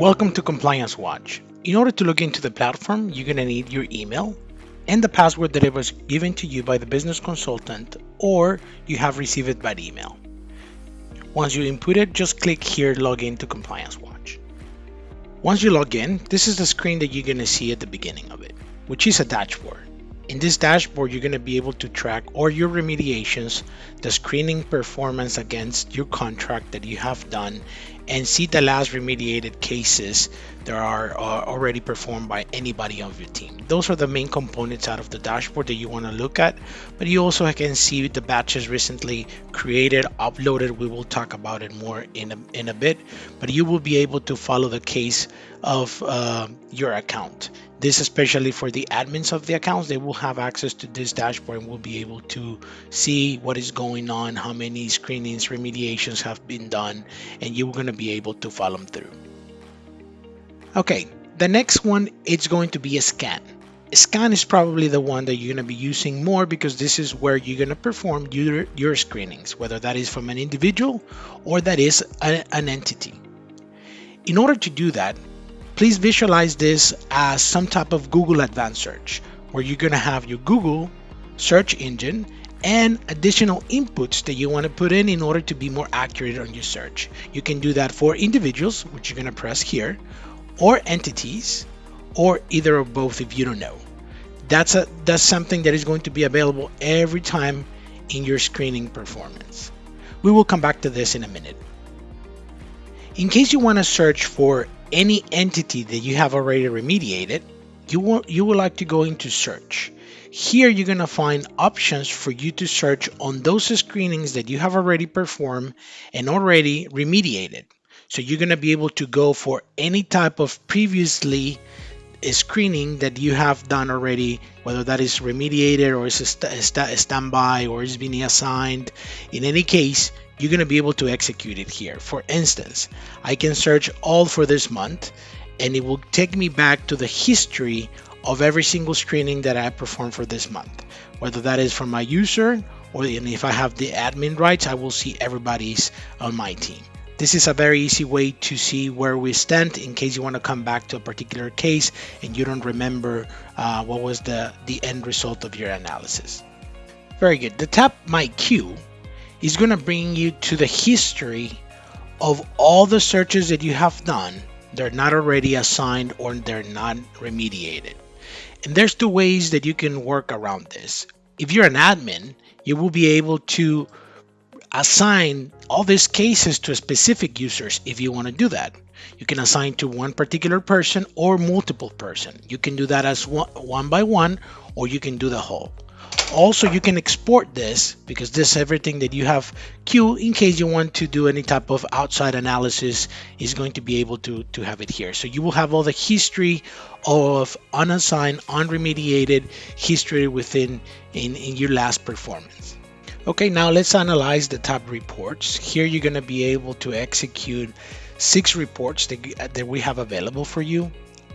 Welcome to Compliance Watch. In order to log into the platform, you're going to need your email and the password that it was given to you by the business consultant or you have received it by email. Once you input it, just click here Log in to Compliance Watch. Once you log in, this is the screen that you're going to see at the beginning of it, which is a dashboard. In this dashboard, you're going to be able to track all your remediations, the screening performance against your contract that you have done, and see the last remediated cases that are already performed by anybody on your team. Those are the main components out of the dashboard that you want to look at, but you also can see the batches recently created, uploaded. We will talk about it more in a, in a bit, but you will be able to follow the case of uh, your account. This especially for the admins of the accounts, they will have access to this dashboard and will be able to see what is going on, how many screenings, remediations have been done, and you're going to be able to follow them through. Okay, the next one it's going to be a scan. A scan is probably the one that you're going to be using more because this is where you're going to perform your, your screenings, whether that is from an individual or that is a, an entity. In order to do that, Please visualize this as some type of Google Advanced Search, where you're going to have your Google search engine and additional inputs that you want to put in in order to be more accurate on your search. You can do that for individuals, which you're going to press here, or entities, or either or both if you don't know. That's a that's something that is going to be available every time in your screening performance. We will come back to this in a minute. In case you want to search for any entity that you have already remediated, you will, you would like to go into search. Here you're going to find options for you to search on those screenings that you have already performed and already remediated. So you're going to be able to go for any type of previously uh, screening that you have done already, whether that is remediated or is a, st a standby or is being assigned. In any case, you're going to be able to execute it here. For instance, I can search all for this month and it will take me back to the history of every single screening that I perform for this month, whether that is from my user or if I have the admin rights, I will see everybody's on my team. This is a very easy way to see where we stand in case you want to come back to a particular case and you don't remember uh, what was the, the end result of your analysis. Very good. The tab My Queue is going to bring you to the history of all the searches that you have done. They're not already assigned or they're not remediated. And there's two ways that you can work around this. If you're an admin, you will be able to assign all these cases to specific users if you want to do that. You can assign to one particular person or multiple person. You can do that as one, one by one or you can do the whole also you can export this because this everything that you have queue in case you want to do any type of outside analysis is going to be able to to have it here. So you will have all the history of unassigned unremediated history within in, in your last performance. Okay now let's analyze the tab reports. Here you're going to be able to execute six reports that, that we have available for you.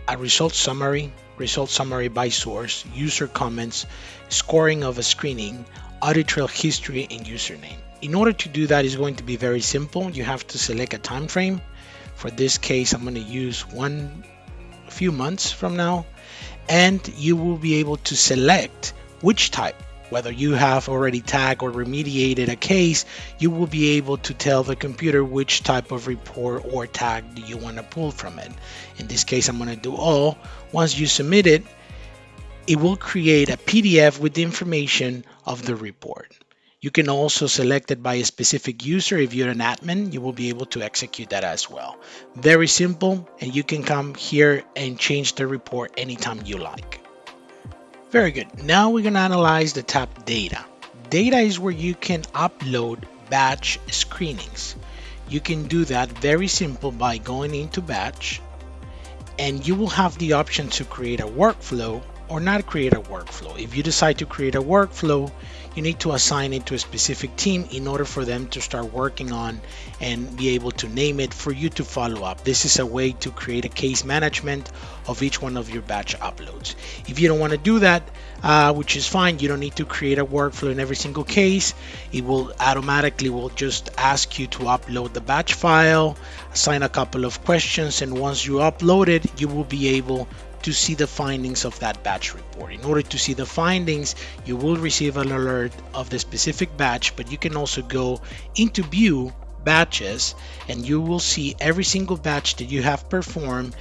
A result summary result summary by source, user comments, scoring of a screening, audit trail history, and username. In order to do that is going to be very simple. You have to select a time frame. For this case, I'm going to use one few months from now, and you will be able to select which type whether you have already tagged or remediated a case, you will be able to tell the computer which type of report or tag you want to pull from it. In this case, I'm going to do all. Once you submit it, it will create a PDF with the information of the report. You can also select it by a specific user. If you're an admin, you will be able to execute that as well. Very simple, and you can come here and change the report anytime you like. Very good. Now we're going to analyze the tab data. Data is where you can upload batch screenings. You can do that very simple by going into batch and you will have the option to create a workflow or not create a workflow. If you decide to create a workflow, you need to assign it to a specific team in order for them to start working on and be able to name it for you to follow up. This is a way to create a case management of each one of your batch uploads. If you don't want to do that, uh, which is fine, you don't need to create a workflow in every single case. It will automatically will just ask you to upload the batch file, assign a couple of questions, and once you upload it, you will be able to see the findings of that batch report. In order to see the findings, you will receive an alert of the specific batch, but you can also go into view batches and you will see every single batch that you have performed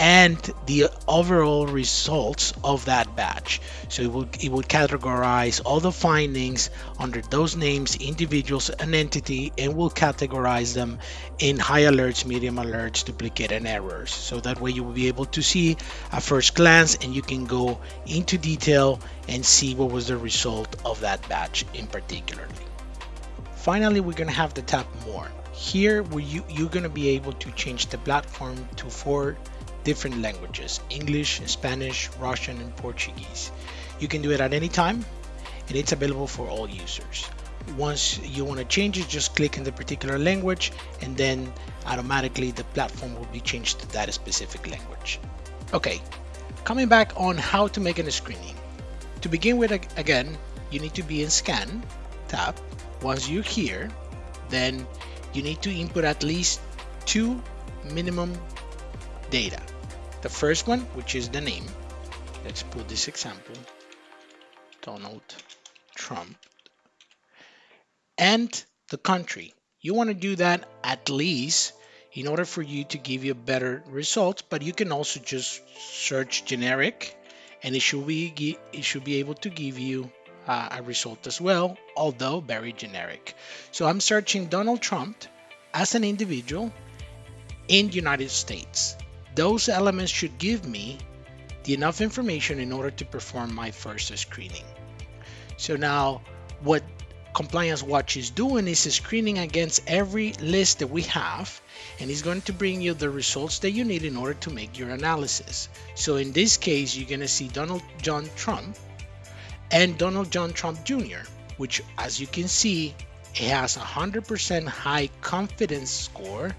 and the overall results of that batch. So it would, it will categorize all the findings under those names, individuals, and entity, and will categorize them in high alerts, medium alerts, duplicate, and errors. So that way you will be able to see a first glance and you can go into detail and see what was the result of that batch in particular. Finally, we're going to have the tab more. Here, you, you're going to be able to change the platform to four different languages English, Spanish, Russian, and Portuguese. You can do it at any time and it's available for all users. Once you want to change it, just click in the particular language and then automatically the platform will be changed to that specific language. Okay, coming back on how to make a screening. To begin with, again, you need to be in scan tab. Once you're here, then you need to input at least two minimum data. The first one, which is the name. Let's put this example, Donald Trump. And the country. You want to do that at least in order for you to give you a better results, but you can also just search generic and it should be it should be able to give you uh, a result as well, although very generic. So I'm searching Donald Trump as an individual in United States those elements should give me the enough information in order to perform my first screening. So now what Compliance Watch is doing is screening against every list that we have and it's going to bring you the results that you need in order to make your analysis. So in this case, you're going to see Donald John Trump and Donald John Trump Jr., which as you can see, it has a 100% high confidence score,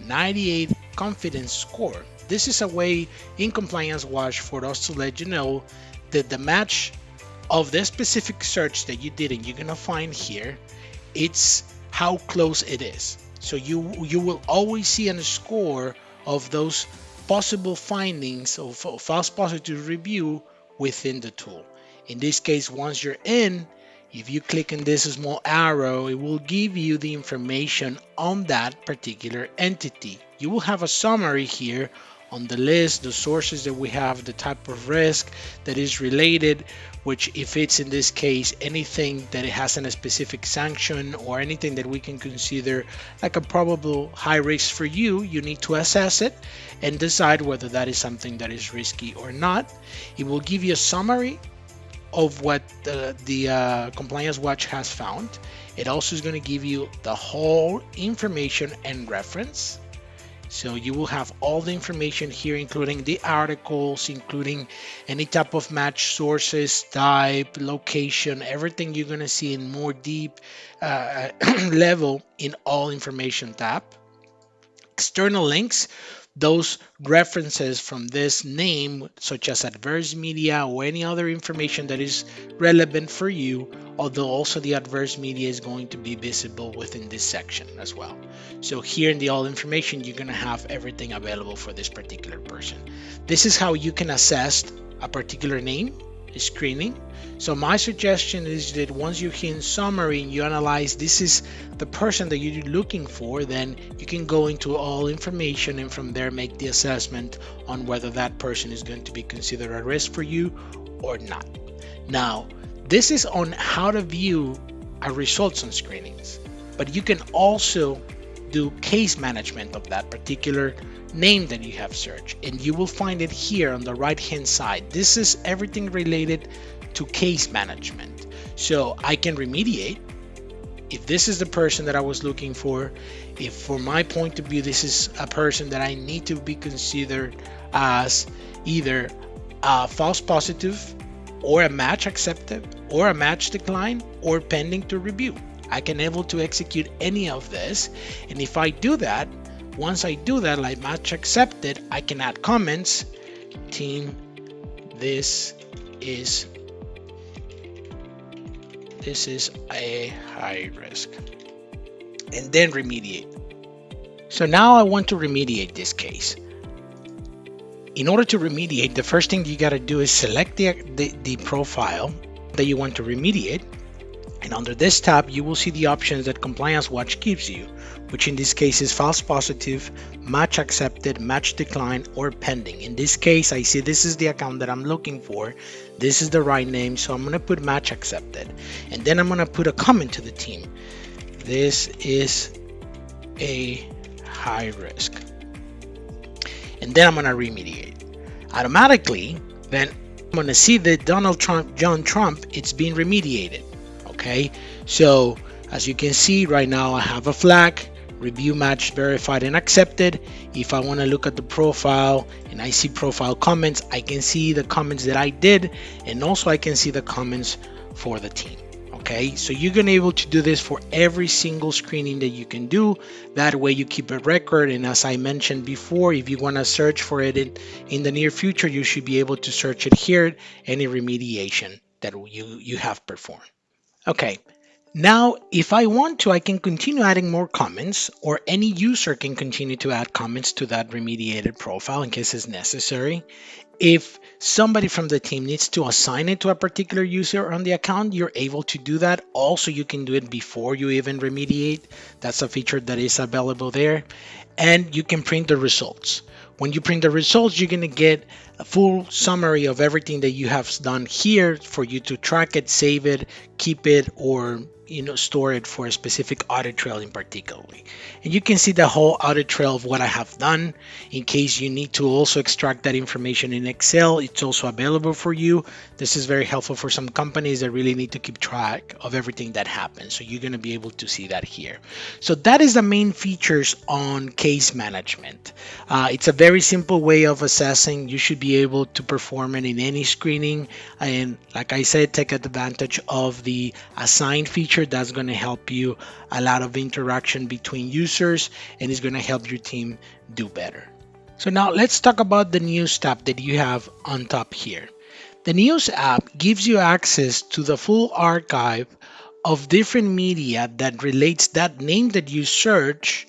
98 confidence score. This is a way in Compliance Watch for us to let you know that the match of the specific search that you did and you're gonna find here, it's how close it is. So you you will always see a score of those possible findings of, false positive review within the tool. In this case, once you're in, if you click on this small arrow, it will give you the information on that particular entity. You will have a summary here on the list, the sources that we have, the type of risk that is related, which if it's in this case anything that it has a specific sanction or anything that we can consider like a probable high risk for you, you need to assess it and decide whether that is something that is risky or not. It will give you a summary of what the, the uh, compliance watch has found. It also is going to give you the whole information and reference so you will have all the information here, including the articles, including any type of match sources, type, location, everything you're gonna see in more deep uh, level in all information tab. External links those references from this name, such as adverse media or any other information that is relevant for you, although also the adverse media is going to be visible within this section as well. So here in the all information, you're going to have everything available for this particular person. This is how you can assess a particular name screening. So my suggestion is that once you hit summary and you analyze this is the person that you're looking for, then you can go into all information and from there make the assessment on whether that person is going to be considered a risk for you or not. Now, this is on how to view our results on screenings, but you can also do case management of that particular name that you have searched. And you will find it here on the right hand side. This is everything related to case management. So I can remediate. If this is the person that I was looking for if for my point of view this is a person that I need to be considered as either a false positive or a match accepted or a match decline or pending to review. I can able to execute any of this. And if I do that, once I do that, like match accepted, I can add comments. Team, this is this is a high risk and then remediate. So now I want to remediate this case. In order to remediate, the first thing you got to do is select the, the, the profile that you want to remediate. And under this tab, you will see the options that Compliance Watch gives you, which in this case is false positive, match accepted, match decline, or pending. In this case, I see this is the account that I'm looking for. This is the right name, so I'm going to put match accepted. And then I'm going to put a comment to the team. This is a high risk. And then I'm going to remediate. Automatically, then I'm going to see that Donald Trump, John Trump, it's being remediated. Okay, so as you can see right now, I have a flag review match verified and accepted. If I want to look at the profile and I see profile comments, I can see the comments that I did and also I can see the comments for the team okay? So you're gonna be able to do this for every single screening that you can do. That way you keep a record and as i mentioned before if you want to search for it in, in the near future you should be able to search it here any remediation that you you have performed okay now, if I want to, I can continue adding more comments or any user can continue to add comments to that remediated profile in case it's necessary. If somebody from the team needs to assign it to a particular user on the account, you're able to do that. Also, you can do it before you even remediate. That's a feature that is available there. And you can print the results. When you print the results, you're going to get a full summary of everything that you have done here for you to track it, save it, keep it, or you know store it for a specific audit trail in particularly. And you can see the whole audit trail of what I have done. In case you need to also extract that information in Excel it's also available for you. This is very helpful for some companies that really need to keep track of everything that happens so you're going to be able to see that here. So that is the main features on case management. Uh, it's a very simple way of assessing. You should be able to perform it in any screening. And like I said take advantage of the assigned feature feature that's going to help you a lot of interaction between users and it's going to help your team do better. So now let's talk about the news tab that you have on top here. The news app gives you access to the full archive of different media that relates that name that you search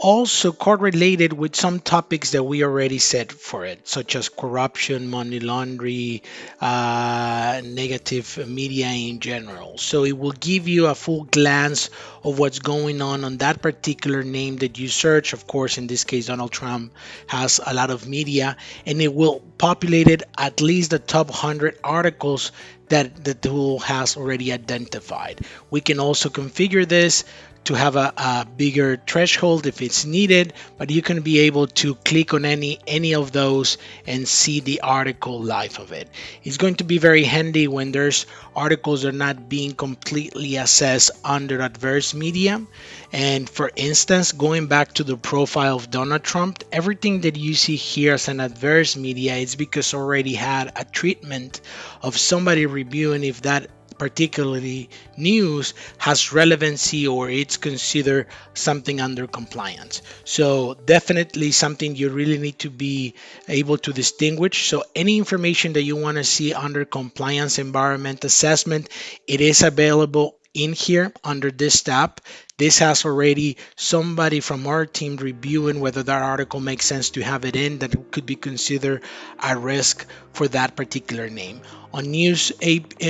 also correlated with some topics that we already said for it, such as corruption, money laundering, uh, negative media in general. So it will give you a full glance of what's going on on that particular name that you search. Of course, in this case, Donald Trump has a lot of media, and it will populate it at least the top 100 articles that the tool has already identified. We can also configure this to have a, a, bigger threshold if it's needed but you can be able to click on any any of those and see the article life of it. It's going to be very handy when there's articles are not being completely assessed under adverse media. And for instance going back to the profile of Donald Trump everything that you see here as an adverse media is because already had a treatment of somebody reviewing if that particularly news has relevancy or it's considered something under compliance. So definitely something you really need to be able to distinguish. So any information that you want to see under compliance environment assessment it is available in here under this tab this has already somebody from our team reviewing whether that article makes sense to have it in that could be considered a risk for that particular name. On news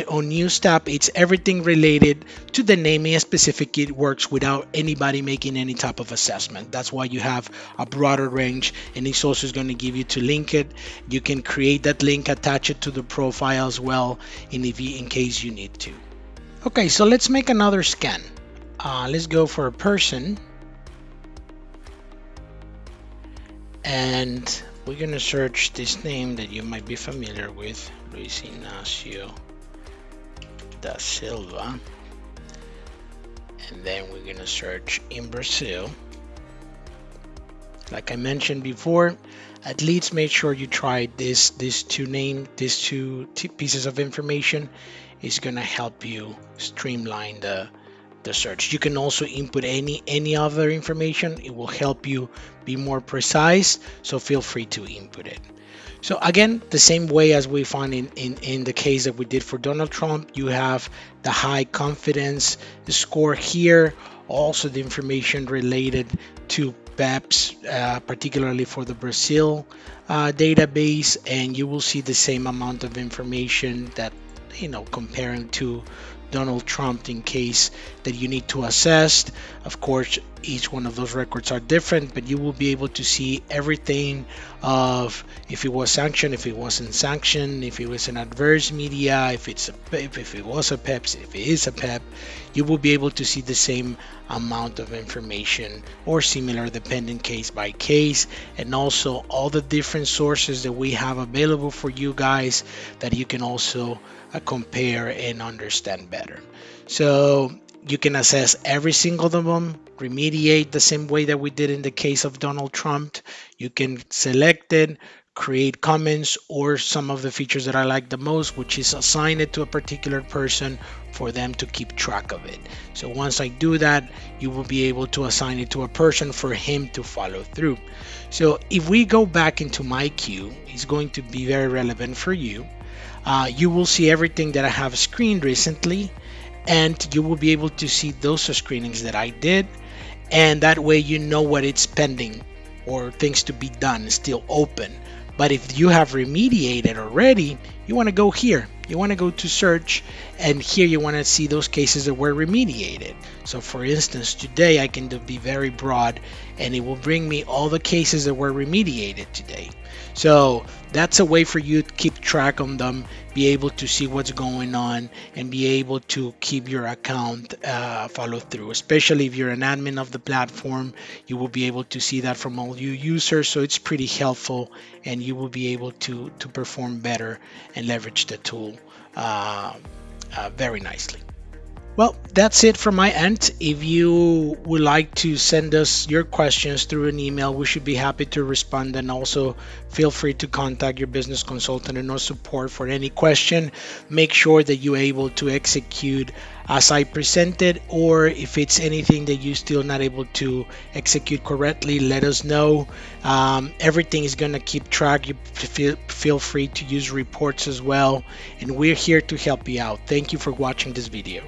on news tab, it's everything related to the naming and specific it works without anybody making any type of assessment. That's why you have a broader range and it's also going to give you to link it. You can create that link, attach it to the profile as well in, if you, in case you need to. Okay, so let's make another scan. Uh, let's go for a person. And we're going to search this name that you might be familiar with, Luis Ignacio da Silva. And then we're going to search in Brazil. like I mentioned before, at least make sure you try this these two name these two pieces of information is going to help you streamline the the search. You can also input any any other information. It will help you be more precise so feel free to input it. So again, the same way as we found in, in, in the case that we did for Donald Trump, you have the high confidence the score here, also the information related to PEPs, uh, particularly for the Brazil uh, database, and you will see the same amount of information that, you know, comparing to Donald Trump in case that you need to assess. Of course, each one of those records are different, but you will be able to see everything of if it was sanctioned, if it wasn't sanctioned, if it was an adverse media, if it's a, if, if it was a PEP, if it is a PEP, you will be able to see the same amount of information or similar depending case by case and also all the different sources that we have available for you guys that you can also uh, compare and understand better. So you can assess every single of them, remediate the same way that we did in the case of Donald Trump. You can select it, create comments, or some of the features that I like the most, which is assign it to a particular person for them to keep track of it. So once I do that, you will be able to assign it to a person for him to follow through. So if we go back into my queue, it's going to be very relevant for you. Uh, you will see everything that I have screened recently and you will be able to see those screenings that I did. And that way you know what it's pending or things to be done still open. But if you have remediated already you want to go here you want to go to search and here you want to see those cases that were remediated so for instance today I can be very broad and it will bring me all the cases that were remediated today so that's a way for you to keep track on them, be able to see what's going on, and be able to keep your account uh, follow through. Especially if you're an admin of the platform, you will be able to see that from all you users. So it's pretty helpful, and you will be able to to perform better and leverage the tool uh, uh, very nicely. Well, that's it from my end. If you would like to send us your questions through an email, we should be happy to respond. And also feel free to contact your business consultant and our support for any question. Make sure that you're able to execute as I presented, or if it's anything that you're still not able to execute correctly, let us know. Um, everything is going to keep track. You feel, feel free to use reports as well. And we're here to help you out. Thank you for watching this video.